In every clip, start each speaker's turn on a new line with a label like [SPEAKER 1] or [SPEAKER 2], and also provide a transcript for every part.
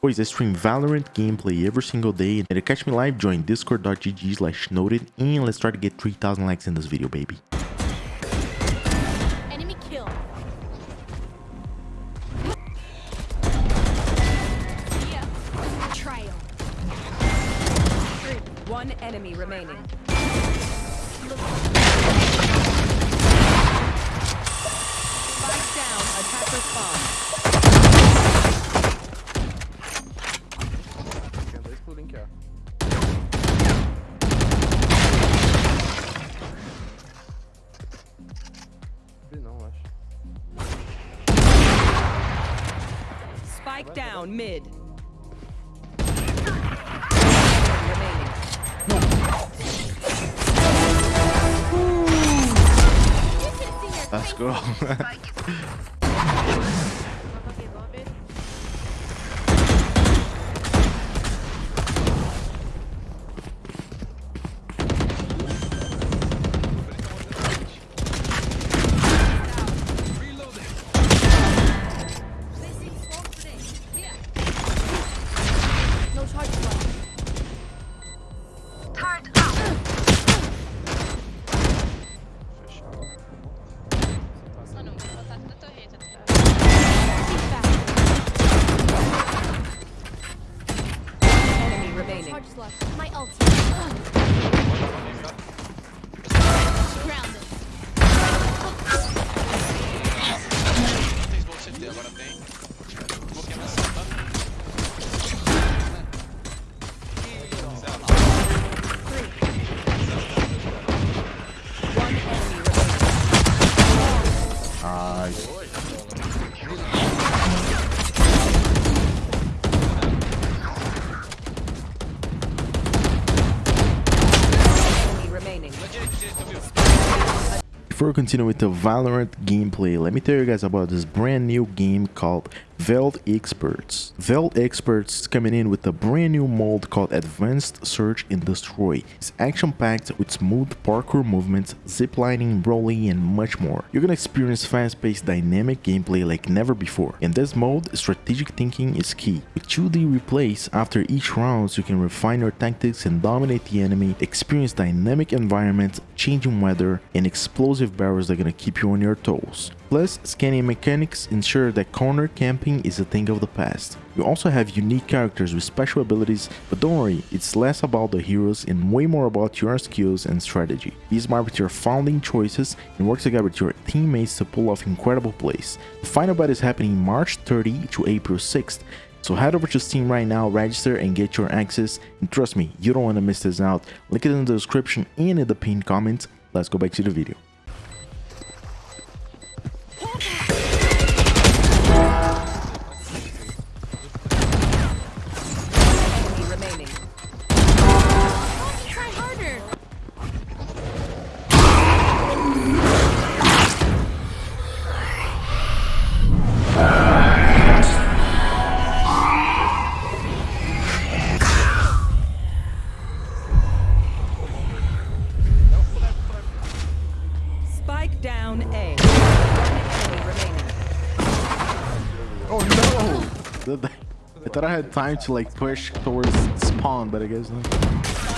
[SPEAKER 1] Boys, I stream Valorant gameplay every single day and to catch me live, join discord.gg slash noted and let's try to get 3000 likes in this video, baby.
[SPEAKER 2] Enemy kill. Yeah. Trial.
[SPEAKER 3] One enemy remaining. Spike down, attacker spawn. Spike down, mid.
[SPEAKER 1] Let's go. Before we continue with the Valorant gameplay, let me tell you guys about this brand new game called Veld Experts. Veld Experts is coming in with a brand new mode called Advanced Search and Destroy. It's action-packed with smooth parkour movements, ziplining, rolling, and much more. You're gonna experience fast-paced dynamic gameplay like never before. In this mode, strategic thinking is key. With 2D replays, after each round you can refine your tactics and dominate the enemy, experience dynamic environments, changing weather, and explosive barrels that are gonna keep you on your toes. Plus, scanning mechanics ensure that corner camping is a thing of the past. You also have unique characters with special abilities, but don't worry, it's less about the heroes and way more about your skills and strategy. Be smart with your founding choices and work together with your teammates to pull off incredible plays. The final beta is happening March 30 to April 6th, so head over to Steam right now, register and get your access. And trust me, you don't want to miss this out. Link it in the description and in the pinned comment. Let's go back to the video.
[SPEAKER 3] Spike down A. One enemy remaining.
[SPEAKER 1] Oh no! I thought I had time to like push towards spawn, but I guess not.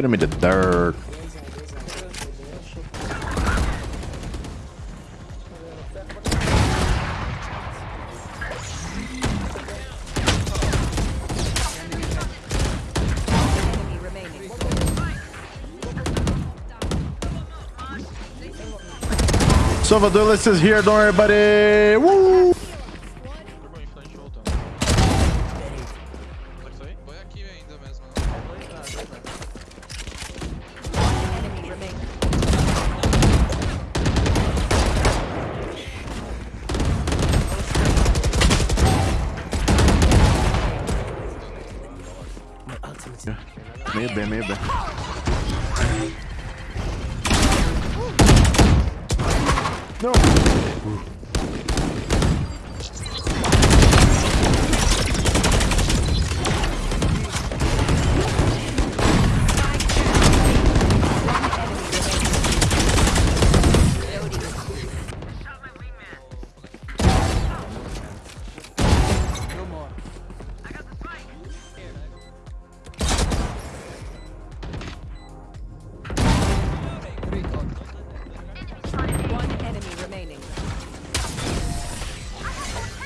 [SPEAKER 1] put him in the dirt. Salvador, let's is here. Don't worry, buddy. Woo! Meio B, meio B. Não!
[SPEAKER 3] Uh.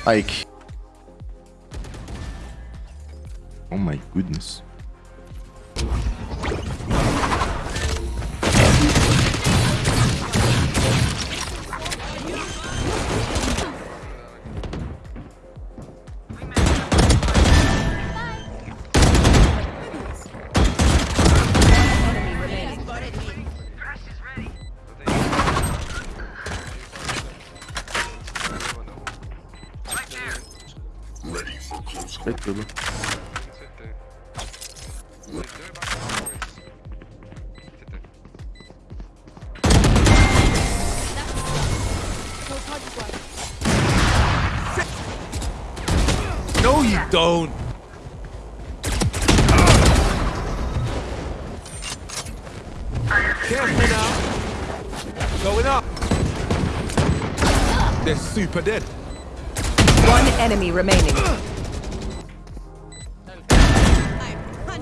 [SPEAKER 1] Ike. Oh my goodness. É tudo.
[SPEAKER 2] No.
[SPEAKER 4] No, you don't. Careful now. Going up. They're super dead.
[SPEAKER 3] One enemy remaining.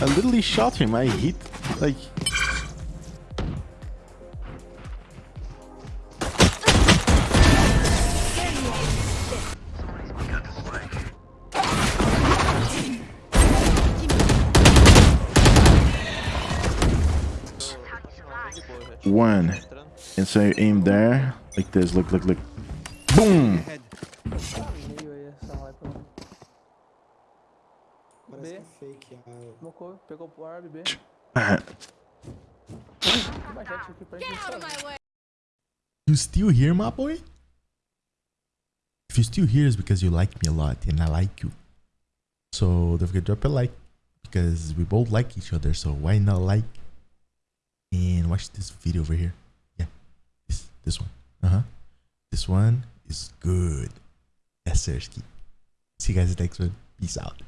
[SPEAKER 2] I
[SPEAKER 1] literally shot him. I hit like one. And so aim there, like this. Look, look, look. Boom!
[SPEAKER 5] B.
[SPEAKER 6] que é fake. ah,
[SPEAKER 5] Smocou, pegou o Arb, B. Tem mais jet aqui pra
[SPEAKER 2] Get
[SPEAKER 5] gente.
[SPEAKER 2] out of my way.
[SPEAKER 1] You still here, my boy? If you're still here, it's because you like me a lot and I like you. So don't forget to drop a like because we both like each other. So why not like and watch this video over here? Yeah, this this one. Uh huh. This one is good. Yes, Sersky. See you guys next one. Peace out.